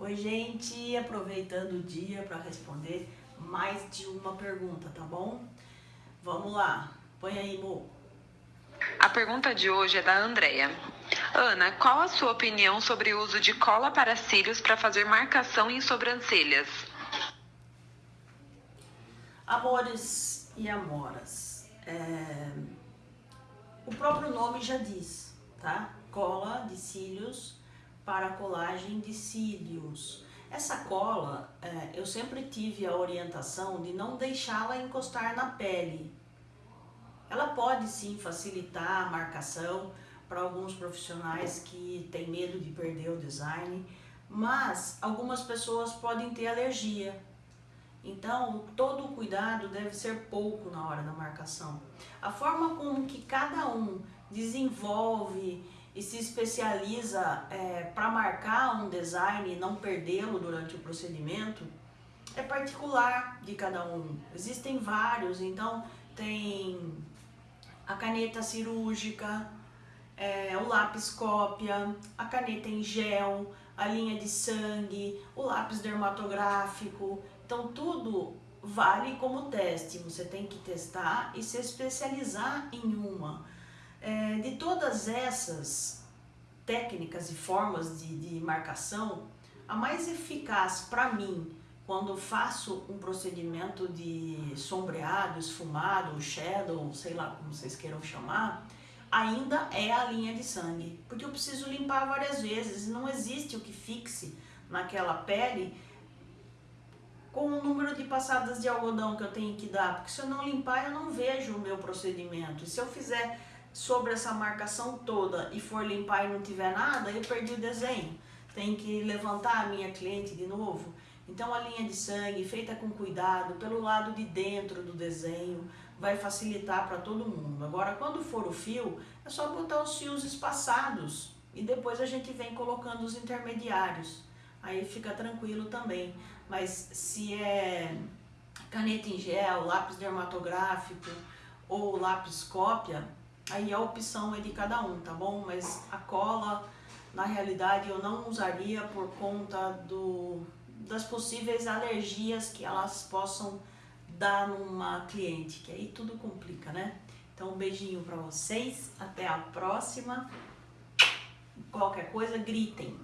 Oi, gente, aproveitando o dia para responder mais de uma pergunta, tá bom? Vamos lá, põe aí, Mo. A pergunta de hoje é da Andrea. Ana, qual a sua opinião sobre o uso de cola para cílios para fazer marcação em sobrancelhas? Amores e amoras, é... o próprio nome já diz, tá? Cola de cílios para colagem de cílios. Essa cola, é, eu sempre tive a orientação de não deixá-la encostar na pele. Ela pode sim facilitar a marcação para alguns profissionais que têm medo de perder o design, mas algumas pessoas podem ter alergia. Então, todo o cuidado deve ser pouco na hora da marcação. A forma com que cada um desenvolve e se especializa é, para marcar um design e não perdê-lo durante o procedimento, é particular de cada um. Existem vários, então tem a caneta cirúrgica, é, o lápis cópia, a caneta em gel, a linha de sangue, o lápis dermatográfico. Então tudo vale como teste. Você tem que testar e se especializar em uma. É, de todas essas técnicas e formas de, de marcação, a mais eficaz para mim, quando faço um procedimento de sombreado, esfumado, shadow, sei lá como vocês queiram chamar, ainda é a linha de sangue. Porque eu preciso limpar várias vezes, não existe o que fixe naquela pele com o número de passadas de algodão que eu tenho que dar, porque se eu não limpar eu não vejo o meu procedimento. E se eu fizer sobre essa marcação toda e for limpar e não tiver nada, eu perdi o desenho. Tem que levantar a minha cliente de novo. Então a linha de sangue feita com cuidado, pelo lado de dentro do desenho, vai facilitar para todo mundo. Agora quando for o fio, é só botar os fios espaçados e depois a gente vem colocando os intermediários. Aí fica tranquilo também. Mas se é caneta em gel, lápis dermatográfico ou lápis cópia, Aí a opção é de cada um, tá bom? Mas a cola, na realidade, eu não usaria por conta do, das possíveis alergias que elas possam dar numa cliente, que aí tudo complica, né? Então, um beijinho pra vocês, até a próxima. Qualquer coisa, gritem.